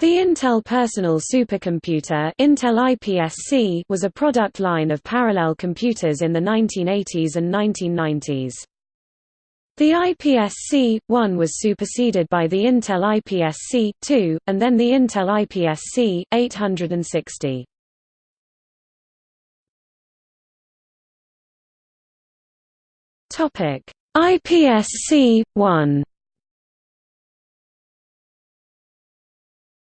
The Intel Personal Supercomputer Intel IPSC was a product line of parallel computers in the 1980s and 1990s. The IPSC-1 was superseded by the Intel IPSC-2, and then the Intel IPSC-860. IPSC-1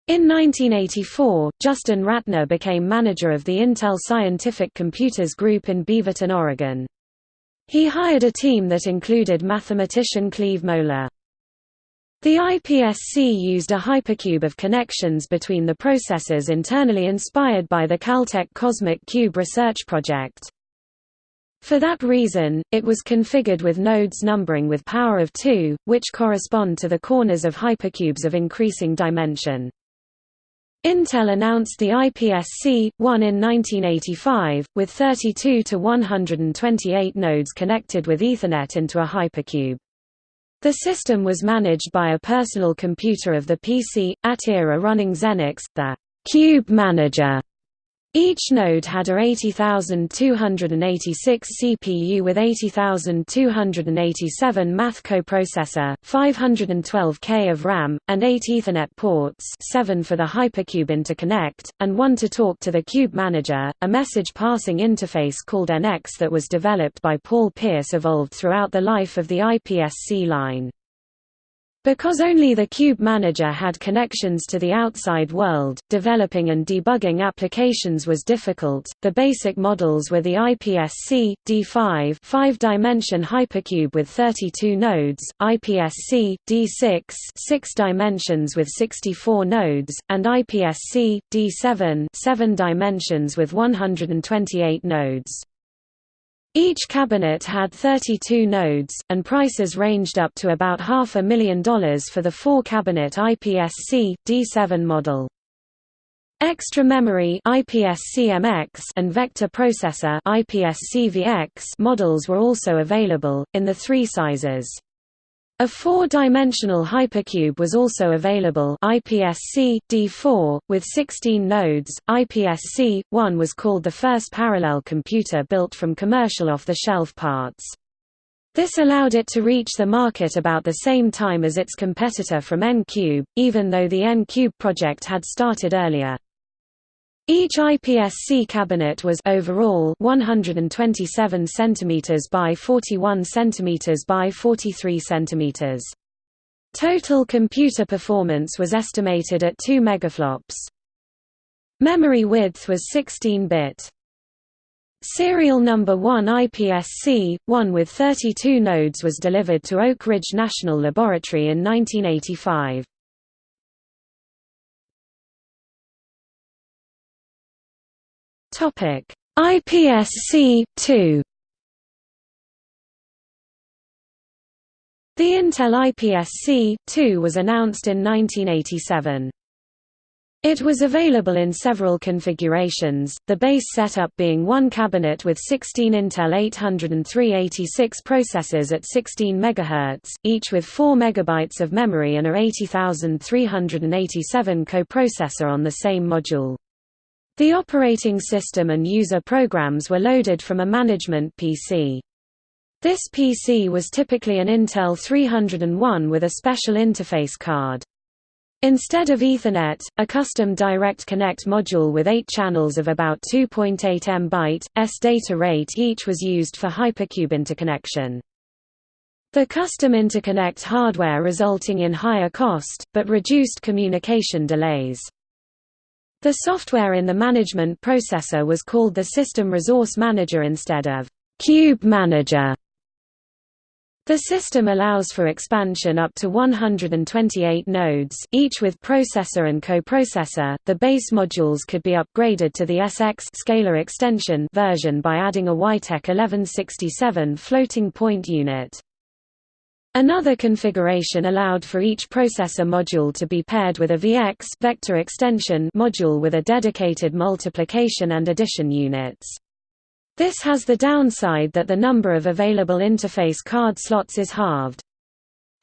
In 1984, Justin Rattner became manager of the Intel Scientific Computers Group in Beaverton, Oregon. He hired a team that included mathematician Cleve Moler. The IPSC used a hypercube of connections between the processors internally inspired by the Caltech Cosmic Cube research project. For that reason, it was configured with nodes numbering with power of 2, which correspond to the corners of hypercubes of increasing dimension. Intel announced the IPSC-1 in 1985, with 32 to 128 nodes connected with Ethernet into a hypercube. The system was managed by a personal computer of the PC, AT era running Xenix, the Cube Manager each node had a 80286 CPU with 80287 math coprocessor, 512K of RAM, and 8 Ethernet ports 7 for the Hypercube interconnect, and 1 to talk to the Cube Manager. A message passing interface called NX that was developed by Paul Pierce evolved throughout the life of the IPSC line. Because only the Cube Manager had connections to the outside world, developing and debugging applications was difficult. The basic models were the IPSC D5 5-dimension hypercube with 32 nodes, IPSC D6 6 dimensions with 64 nodes, and IPSC D7 7 dimensions with 128 nodes. Each cabinet had 32 nodes, and prices ranged up to about half a million dollars for the four-cabinet IPSC D7 model. Extra memory and vector processor models were also available, in the three sizes. A four-dimensional hypercube was also available IPSC D4 with 16 nodes. IPSC-1 was called the first parallel computer built from commercial off-the-shelf parts. This allowed it to reach the market about the same time as its competitor from N-Cube, even though the N-Cube project had started earlier. Each IPSC cabinet was overall 127 cm by 41 cm by 43 cm. Total computer performance was estimated at 2 megaflops. Memory width was 16-bit. Serial number 1 IPSC, 1 with 32 nodes was delivered to Oak Ridge National Laboratory in 1985. Topic: IPSC 2. The Intel IPSC 2 was announced in 1987. It was available in several configurations, the base setup being one cabinet with 16 Intel 80386 processors at 16 MHz, each with 4 MB of memory and a 80387 coprocessor on the same module. The operating system and user programs were loaded from a management PC. This PC was typically an Intel 301 with a special interface card. Instead of Ethernet, a custom Direct Connect module with eight channels of about 2.8 MB, S data rate each was used for Hypercube interconnection. The custom interconnect hardware resulting in higher cost, but reduced communication delays. The software in the management processor was called the System Resource Manager instead of Cube Manager. The system allows for expansion up to 128 nodes, each with processor and coprocessor. The base modules could be upgraded to the SX scalar extension version by adding a Weitek 1167 floating point unit. Another configuration allowed for each processor module to be paired with a VX vector extension module with a dedicated multiplication and addition units. This has the downside that the number of available interface card slots is halved.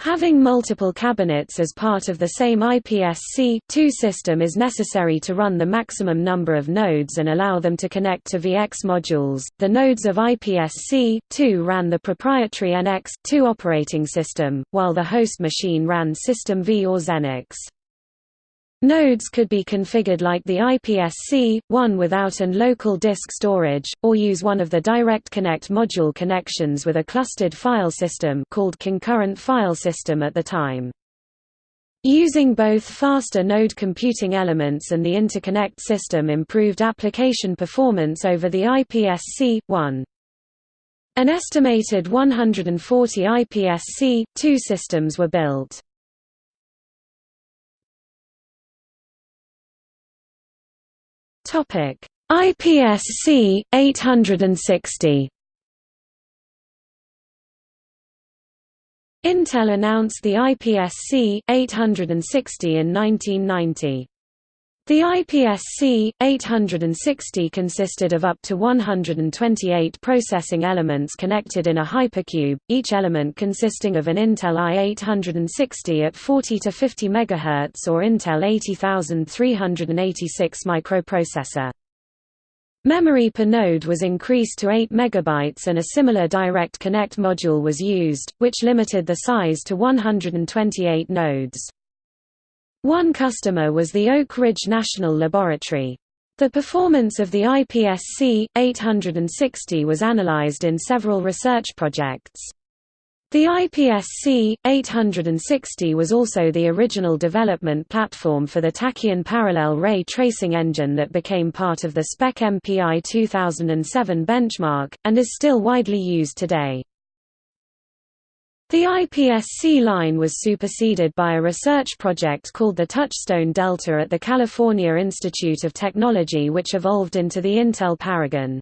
Having multiple cabinets as part of the same IPSC system is necessary to run the maximum number of nodes and allow them to connect to VX modules. The nodes of IPSC ran the proprietary NX2 operating system, while the host machine ran System V or Xenix. Nodes could be configured like the IPSC-1 without an local disk storage, or use one of the Direct Connect module connections with a clustered file system called concurrent file system at the time. Using both faster node computing elements and the interconnect system improved application performance over the IPSC-1. An estimated 140 IPSC-2 systems were built. Topic: IPSC 860. Intel announced the IPSC 860 in 1990. The IPSC 860 consisted of up to 128 processing elements connected in a hypercube, each element consisting of an Intel i860 at 40 to 50 MHz or Intel 80386 microprocessor. Memory per node was increased to 8 MB and a similar Direct Connect module was used, which limited the size to 128 nodes. One customer was the Oak Ridge National Laboratory. The performance of the IPSC 860 was analyzed in several research projects. The IPSC 860 was also the original development platform for the Tachyon parallel ray tracing engine that became part of the SPEC MPI 2007 benchmark, and is still widely used today. The IPSC line was superseded by a research project called the Touchstone Delta at the California Institute of Technology which evolved into the Intel Paragon.